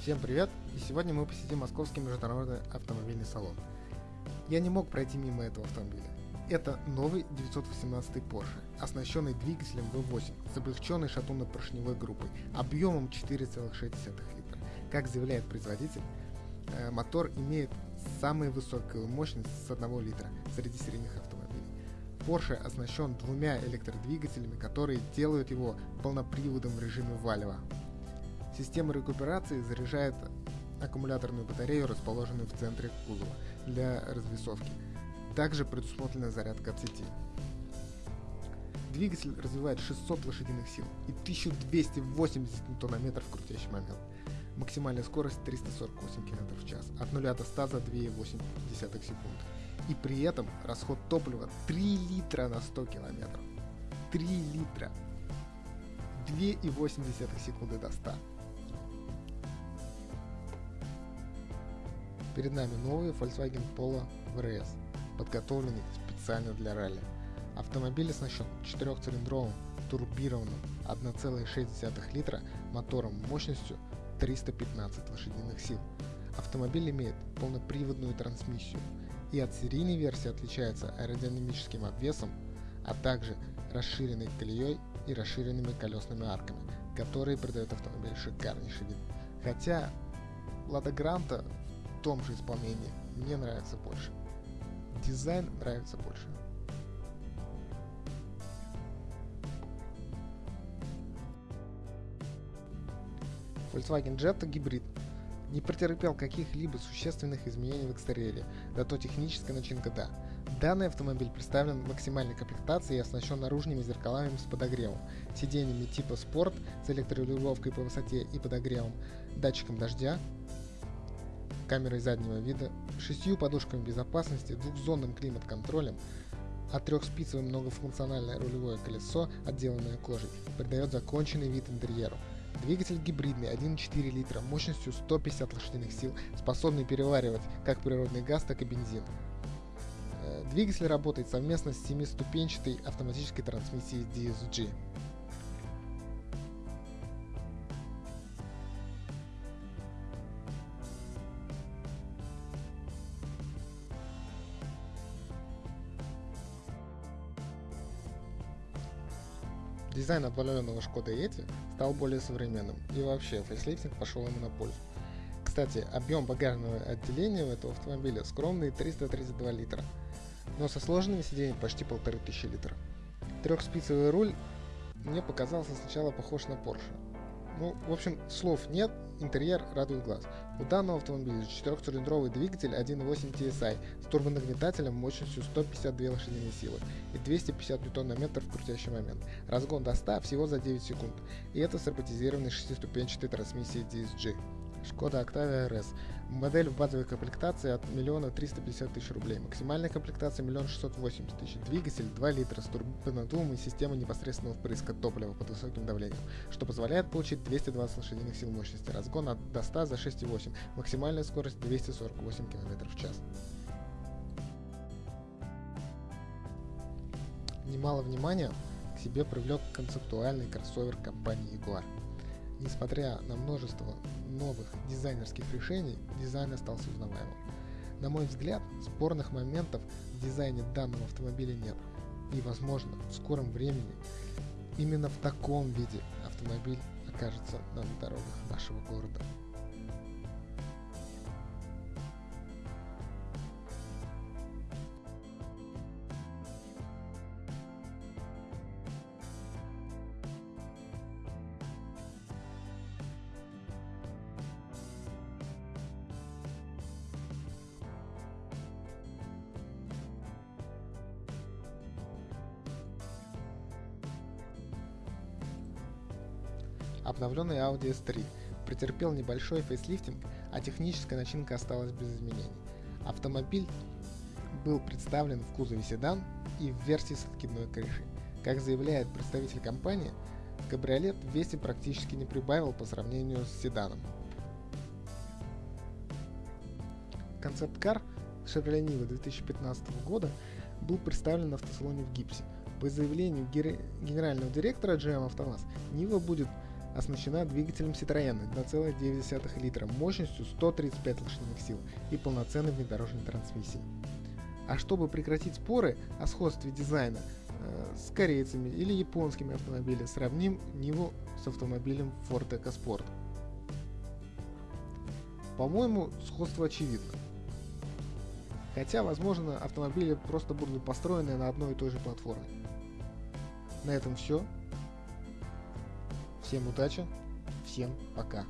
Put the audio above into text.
Всем привет! И сегодня мы посетим Московский международный автомобильный салон. Я не мог пройти мимо этого автомобиля. Это новый 918 Porsche, оснащенный двигателем V8 с облегченной шатунно-поршневой группой объемом 4,6 литра. Как заявляет производитель, э, мотор имеет самую высокую мощность с 1 литра среди средних автомобилей. Porsche оснащен двумя электродвигателями, которые делают его полноприводом в режиме валева. Система рекуперации заряжает аккумуляторную батарею, расположенную в центре кузова, для развесовки. Также предусмотрена зарядка от сети. Двигатель развивает 600 лошадиных сил и 1280 ньютон-метров крутящий момент. Максимальная скорость 348 км в час, от 0 до 100 за 2,8 секунд. И при этом расход топлива 3 литра на 100 км. 3 литра! 2,8 секунды до 100. Перед нами новый Volkswagen Polo VRS, подготовленный специально для ралли. Автомобиль оснащен четырехцилиндровым турбированным 1,6 литра мотором мощностью 315 лошадиных сил. Автомобиль имеет полноприводную трансмиссию и от серийной версии отличается аэродинамическим обвесом, а также расширенной колеей и расширенными колесными арками, которые придают автомобилю шикарнейший вид. Хотя Лада Гранта том же исполнении мне нравится больше. Дизайн нравится больше. Volkswagen Jetta гибрид не претерпел каких-либо существенных изменений в экстерьере, зато техническая начинка да. Данный автомобиль представлен в максимальной комплектации и оснащен наружными зеркалами с подогревом, сиденьями типа спорт с электрорегулировкой по высоте и подогревом, датчиком дождя, камерой заднего вида, шестью подушками безопасности, двухзонным климат-контролем, а трехспицевое многофункциональное рулевое колесо, отделанное кожей, придает законченный вид интерьеру. Двигатель гибридный 1,4 литра мощностью 150 лошадиных сил, способный переваривать как природный газ, так и бензин. Э, двигатель работает совместно с семиступенчатой автоматической трансмиссией DSG. Дизайн обновленного Шкода Yeti стал более современным, и вообще фейслифтинг пошел ему на пользу. Кстати, объем багажного отделения у этого автомобиля скромный 332 литра, но со сложенными сиденьями почти 1500 литров. Трехспицевый руль мне показался сначала похож на Porsche, ну, в общем, слов нет, интерьер радует глаз. У данного автомобиля 4-цилиндровый двигатель 1.8 TSI с турбонагнетателем мощностью 152 лошадиные силы и 250 Нм в крутящий момент. Разгон до 100 всего за 9 секунд, и это с роботизированной шестиступенчатой трансмиссией DSG. Шкода Octavia RS. Модель в базовой комплектации от 1 350 тысяч рублей. Максимальная комплектация 1 680 тысяч. Двигатель 2 литра с турбонаддувом и система непосредственного впрыска топлива под высоким давлением, что позволяет получить 220 лошадиных сил мощности. Разгон от до 100 за 6,8. Максимальная скорость 248 км в час. Немало внимания к себе привлек концептуальный кроссовер компании Jaguar. Несмотря на множество новых дизайнерских решений, дизайн остался узнаваемым. На мой взгляд, спорных моментов в дизайне данного автомобиля нет. И, возможно, в скором времени именно в таком виде автомобиль окажется на дорогах нашего города. Обновленный Audi S3 претерпел небольшой фейслифтинг, а техническая начинка осталась без изменений. Автомобиль был представлен в кузове седан и в версии с откидной крышей. Как заявляет представитель компании, кабриолет в весе практически не прибавил по сравнению с седаном. Концепт-кар Chevrolet Niva 2015 года был представлен на автосалоне в гипсе. По заявлению генерального директора GM Автоваз, Нива будет оснащена двигателем Citroёn 2,9 литра мощностью 135 лошадиных сил и полноценной внедорожной трансмиссией. А чтобы прекратить споры о сходстве дизайна э, с корейцами или японскими автомобилями, сравним Ниву с автомобилем Ford EcoSport. По-моему, сходство очевидно. Хотя, возможно, автомобили просто будут построены на одной и той же платформе. На этом все. Всем удачи, всем пока.